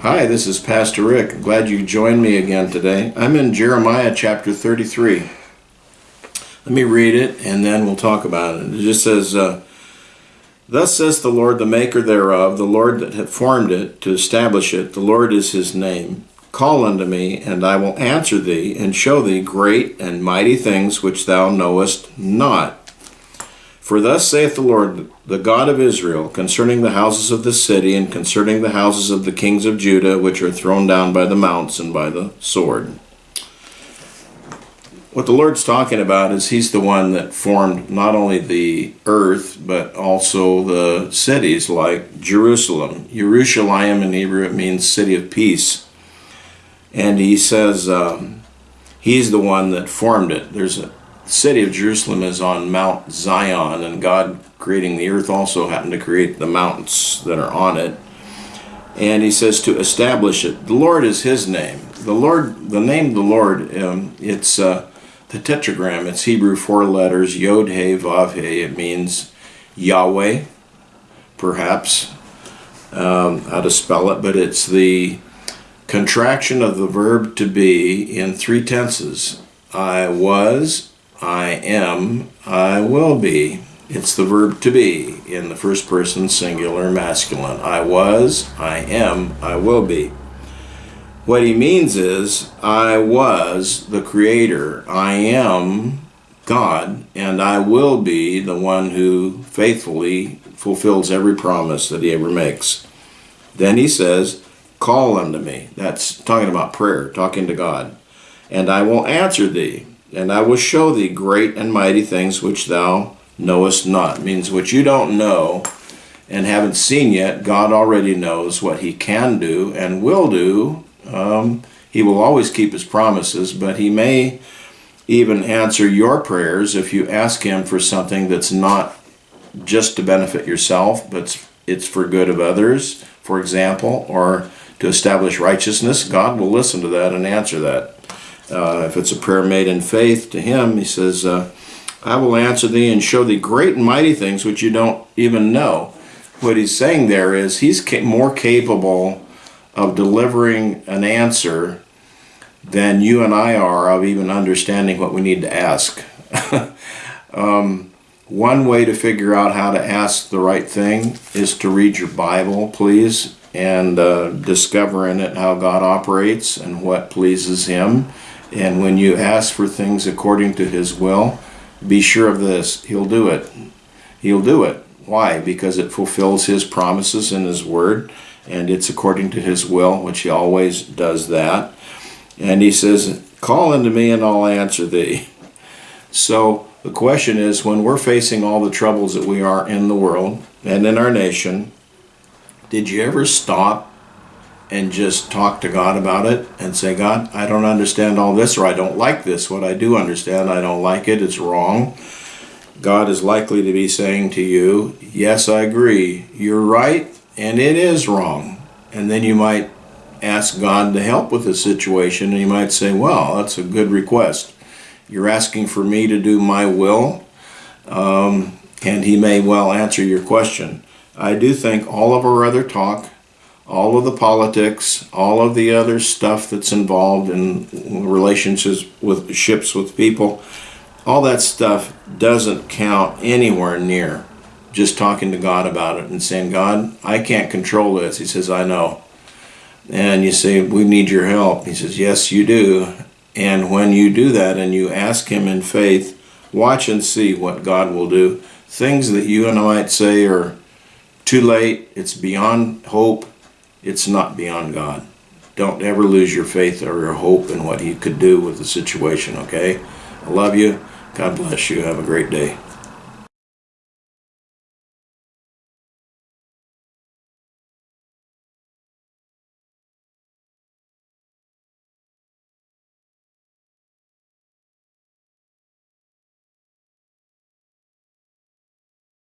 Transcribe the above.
Hi, this is Pastor Rick. Glad you joined me again today. I'm in Jeremiah chapter 33. Let me read it and then we'll talk about it. It just says, uh, Thus says the Lord, the maker thereof, the Lord that hath formed it to establish it, the Lord is his name. Call unto me, and I will answer thee, and show thee great and mighty things which thou knowest not. For thus saith the Lord, the God of Israel, concerning the houses of this city, and concerning the houses of the kings of Judah, which are thrown down by the mounts and by the sword. What the Lord's talking about is He's the one that formed not only the earth, but also the cities like Jerusalem. Jerusalem in Hebrew, it means city of peace. And He says um, He's the one that formed it. There's a city of Jerusalem is on Mount Zion, and God creating the earth also happened to create the mountains that are on it. And he says to establish it. The Lord is his name. The Lord, the name of the Lord, um, it's uh, the tetragram. It's Hebrew four letters, Yod He Vav He. It means Yahweh, perhaps, um, how to spell it, but it's the contraction of the verb to be in three tenses. I was, I am, I will be. It's the verb to be in the first person singular masculine. I was, I am, I will be. What he means is, I was the creator, I am God, and I will be the one who faithfully fulfills every promise that he ever makes. Then he says, Call unto me. That's talking about prayer, talking to God. And I will answer thee and I will show thee great and mighty things which thou knowest not. Means what you don't know and haven't seen yet, God already knows what he can do and will do. Um, he will always keep his promises, but he may even answer your prayers if you ask him for something that's not just to benefit yourself, but it's for good of others, for example, or to establish righteousness. God will listen to that and answer that. Uh, if it's a prayer made in faith to him, he says, uh, I will answer thee and show thee great and mighty things which you don't even know. What he's saying there is he's ca more capable of delivering an answer than you and I are of even understanding what we need to ask. um, one way to figure out how to ask the right thing is to read your Bible, please, and uh, discover in it how God operates and what pleases Him and when you ask for things according to His will, be sure of this He'll do it. He'll do it. Why? Because it fulfills His promises in His Word, and it's according to His will, which He always does that. And He says, Call unto me, and I'll answer thee. So the question is when we're facing all the troubles that we are in the world and in our nation, did you ever stop and just talk to God about it and say, God, I don't understand all this or I don't like this. What I do understand, I don't like it. It's wrong. God is likely to be saying to you, Yes, I agree. You're right and it is wrong. And then you might ask God to help with the situation and you might say, Well, that's a good request. You're asking for me to do my will, um, and He may well answer your question. I do think all of our other talk all of the politics, all of the other stuff that's involved in relationships with ships with people, all that stuff doesn't count anywhere near just talking to God about it and saying, God, I can't control this. He says, I know. And you say, we need your help. He says, yes, you do. And when you do that and you ask him in faith, watch and see what God will do. Things that you and I might say are too late, it's beyond hope, it's not beyond God. Don't ever lose your faith or your hope in what He could do with the situation, okay? I love you. God bless you. Have a great day.